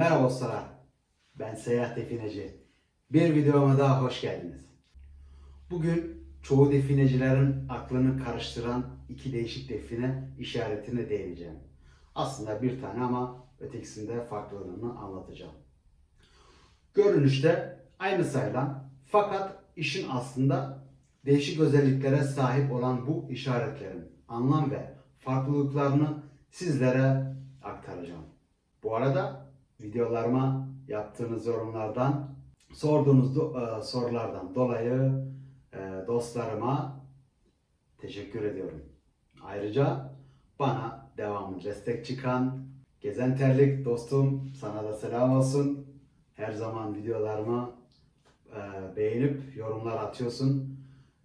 Merhaba dostlar. Ben Seyahat Defineci. Bir videoma daha hoş geldiniz. Bugün çoğu definecilerin aklını karıştıran iki değişik define işaretine değineceğim. Aslında bir tane ama ötekisinde farklılığını anlatacağım. Görünüşte aynı sayılan fakat işin aslında değişik özelliklere sahip olan bu işaretlerin anlam ve farklılıklarını sizlere aktaracağım. Bu arada videolarıma yaptığınız yorumlardan, sorduğunuz e, sorulardan dolayı e, dostlarıma teşekkür ediyorum. Ayrıca bana devamlı destek çıkan Gezen Terlik dostum sana da selam olsun. Her zaman videolarıma e, beğenip yorumlar atıyorsun.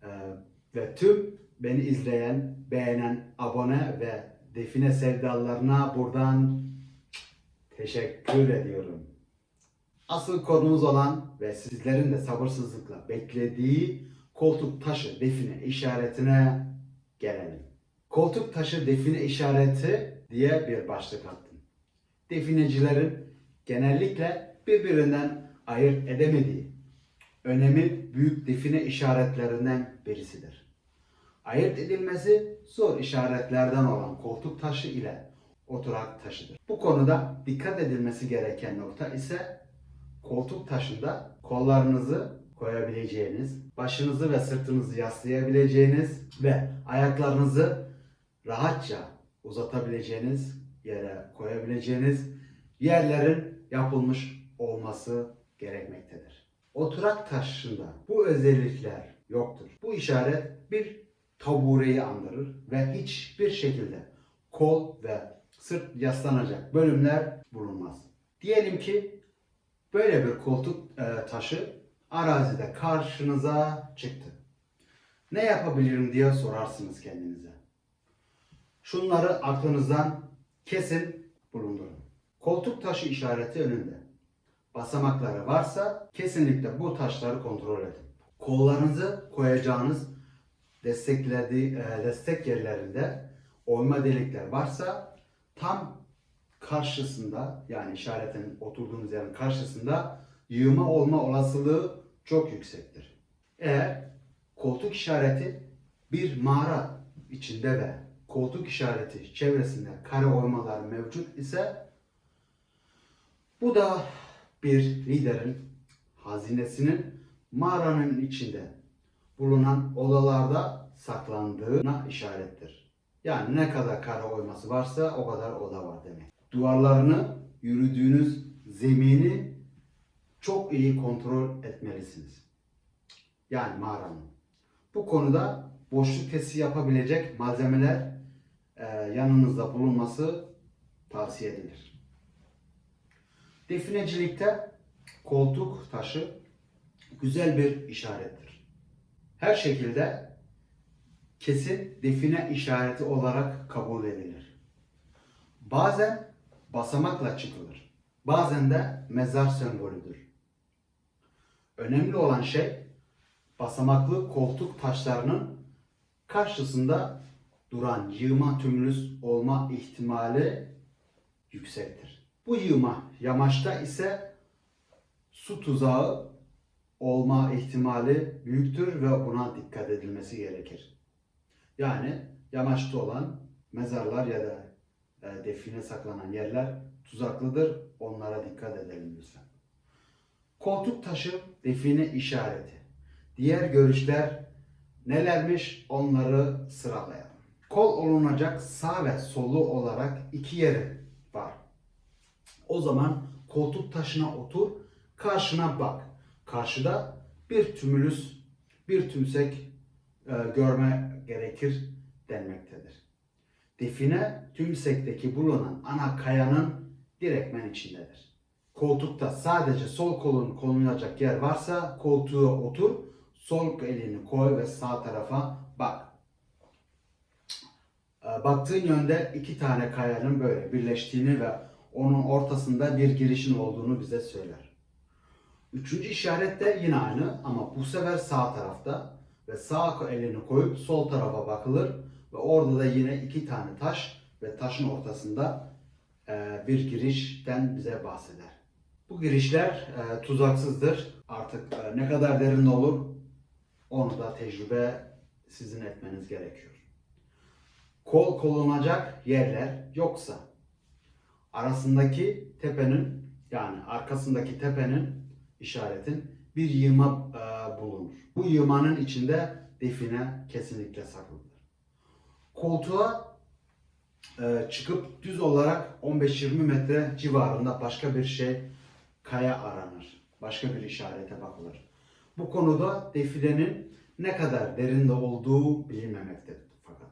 E, ve tüm beni izleyen, beğenen, abone ve define sevdalarına buradan teşekkür ediyorum. Asıl konumuz olan ve sizlerin de sabırsızlıkla beklediği koltuk taşı define işaretine gelelim. Koltuk taşı define işareti diye bir başlık attım. Definecilerin genellikle birbirinden ayırt edemediği önemi büyük define işaretlerinden birisidir. Ayırt edilmesi zor işaretlerden olan koltuk taşı ile oturak taşıdır. Bu konuda dikkat edilmesi gereken nokta ise koltuk taşında kollarınızı koyabileceğiniz, başınızı ve sırtınızı yaslayabileceğiniz ve ayaklarınızı rahatça uzatabileceğiniz yere koyabileceğiniz yerlerin yapılmış olması gerekmektedir. Oturak taşında bu özellikler yoktur. Bu işaret bir tabureyi andırır ve hiçbir şekilde kol ve sırt yaslanacak bölümler bulunmaz. Diyelim ki böyle bir koltuk e, taşı arazide karşınıza çıktı. Ne yapabilirim diye sorarsınız kendinize. Şunları aklınızdan kesin bulundurun. Koltuk taşı işareti önünde. Basamakları varsa kesinlikle bu taşları kontrol edin. Kollarınızı koyacağınız desteklediği e, destek yerlerinde oyma delikler varsa tam karşısında yani işaretin oturduğunuz yerin karşısında yığma olma olasılığı çok yüksektir. Eğer koltuk işareti bir mağara içinde ve koltuk işareti çevresinde kare oymalar mevcut ise bu da bir liderin hazinesinin mağaranın içinde bulunan odalarda saklandığına işarettir. Yani ne kadar kare oyması varsa o kadar oda var demek. Duvarlarını, yürüdüğünüz zemini çok iyi kontrol etmelisiniz. Yani mağaranın. Bu konuda boşluk testi yapabilecek malzemeler e, yanınızda bulunması tavsiye edilir. Definecilikte koltuk taşı güzel bir işarettir. Her şekilde kesin define işareti olarak kabul edilir. Bazen basamakla çıkılır. Bazen de mezar sembolüdür. Önemli olan şey basamaklı koltuk taşlarının karşısında duran yığma tümülüs olma ihtimali yüksektir. Bu yığma yamaçta ise su tuzağı olma ihtimali büyüktür ve buna dikkat edilmesi gerekir. Yani yamaçta olan mezarlar ya da e, define saklanan yerler tuzaklıdır. Onlara dikkat edelim lütfen. Koltuk taşı define işareti. Diğer görüşler nelermiş onları sıralayalım. Kol olunacak sağ ve solu olarak iki yeri var. O zaman koltuk taşına otur, karşına bak. Karşıda bir tümülüs, bir tümsek e, görme gerekir denmektedir. Define tümsekteki bulunan ana kayanın direkmen içindedir. Koltukta sadece sol kolun konulacak yer varsa koltuğa otur, sol elini koy ve sağ tarafa bak. E, Baktığın yönde iki tane kayanın böyle birleştiğini ve onun ortasında bir girişin olduğunu bize söyler. Üçüncü işaret de yine aynı ama bu sefer sağ tarafta ve sağ elini koyup sol tarafa bakılır ve orada da yine iki tane taş ve taşın ortasında e, bir girişten bize bahseder. Bu girişler e, tuzaksızdır. Artık e, ne kadar derin olur onu da tecrübe sizin etmeniz gerekiyor. Kol kolunacak yerler yoksa arasındaki tepenin yani arkasındaki tepenin işaretin bir yığma bulunur. Bu yığmanın içinde define kesinlikle saklıdır. Koltuğa e, çıkıp düz olarak 15-20 metre civarında başka bir şey kaya aranır. Başka bir işarete bakılır. Bu konuda definenin ne kadar derinde olduğu bilinmemektedir fakat.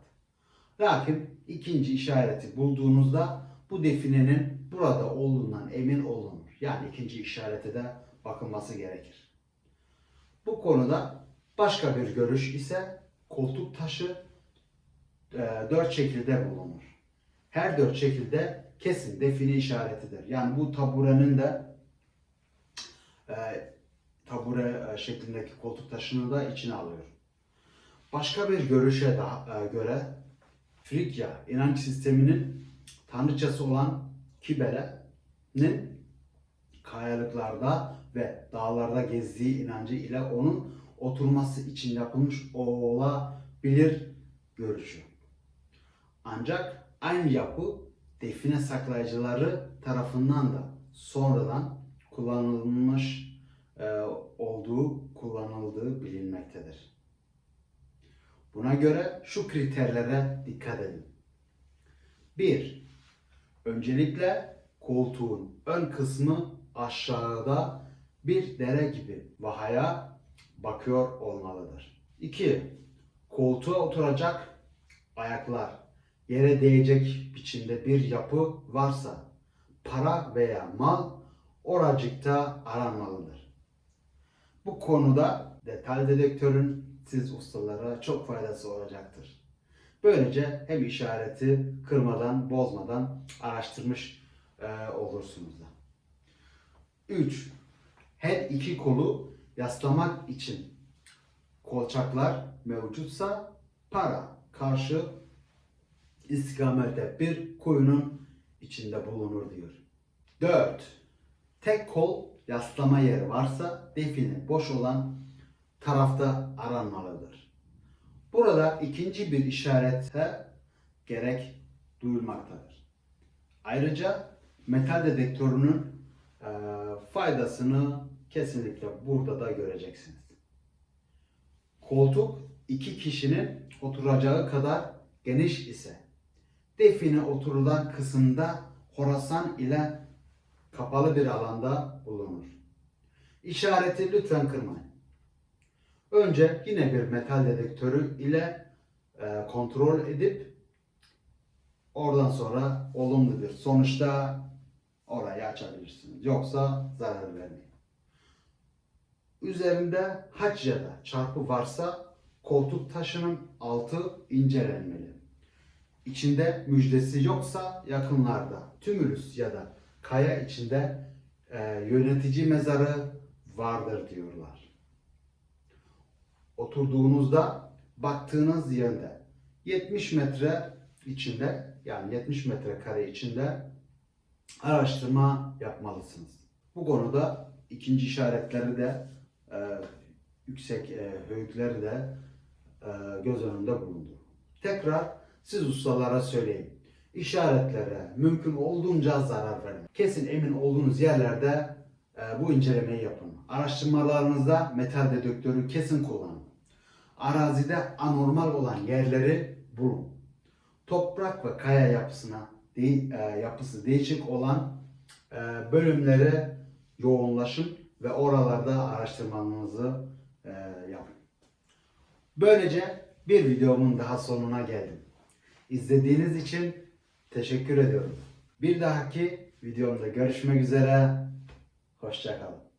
Lakin ikinci işareti bulduğunuzda bu definenin burada olduğundan emin olunur. Yani ikinci işarete de bakılması gerekir. Bu konuda başka bir görüş ise koltuk taşı e, dört şekilde bulunur. Her dört şekilde kesin define işaretidir. Yani bu taburenin de e, tabure e, şeklindeki koltuk taşını da içine alıyor. Başka bir görüşe daha, e, göre Frigya inanç sisteminin tanrıçası olan Kibele'nin kayalıklarda ve dağlarda gezdiği inancı ile onun oturması için yapılmış olabilir görüşü. Ancak aynı yapı define saklayıcıları tarafından da sonradan kullanılmış e, olduğu kullanıldığı bilinmektedir. Buna göre şu kriterlere dikkat edin. 1. Öncelikle koltuğun ön kısmı aşağıda bir dere gibi vahaya bakıyor olmalıdır. 2. Koltuğa oturacak ayaklar yere değecek biçimde bir yapı varsa para veya mal oracıkta aranmalıdır. Bu konuda detay dedektörün siz ustalara çok faydası olacaktır. Böylece hem işareti kırmadan, bozmadan araştırmış e, olursunuz da. 3. Her iki kolu yaslamak için kolçaklar mevcutsa para karşı istikamette bir kuyunun içinde bulunur diyor. 4. Tek kol yaslama yeri varsa define boş olan tarafta aranmalıdır. Burada ikinci bir işarete gerek duyulmaktadır. Ayrıca metal dedektörünün e, faydasını kesinlikle burada da göreceksiniz. Koltuk iki kişinin oturacağı kadar geniş ise define oturulan kısımda Horasan ile kapalı bir alanda bulunur. İşareti lütfen kırmayın. Önce yine bir metal dedektörü ile e, kontrol edip oradan sonra olumlu bir sonuçta orayı açabilirsiniz. Yoksa zarar vermeyin. Üzerinde haç ya da çarpı varsa koltuk taşının altı incelenmeli. İçinde müjdesi yoksa yakınlarda tümülüs ya da kaya içinde e, yönetici mezarı vardır diyorlar. Oturduğunuzda baktığınız yönde 70 metre içinde yani 70 metre kare içinde araştırma yapmalısınız. Bu konuda ikinci işaretleri de e, yüksek e, höyükleri de e, göz önünde bulundur. Tekrar siz ustalara söyleyin. İşaretlere mümkün olduğunca zarar verin. Kesin emin olduğunuz yerlerde e, bu incelemeyi yapın. Araştırmalarınızda metal dedektörü kesin kullanın. Arazide anormal olan yerleri bulun. Toprak ve kaya yapısına de, e, yapısı değişik olan e, bölümlere yoğunlaşın ve oralarda araştırmanızı e, yapın. Böylece bir videomun daha sonuna geldim. İzlediğiniz için teşekkür ediyorum. Bir dahaki videomda görüşmek üzere. Hoşçakalın.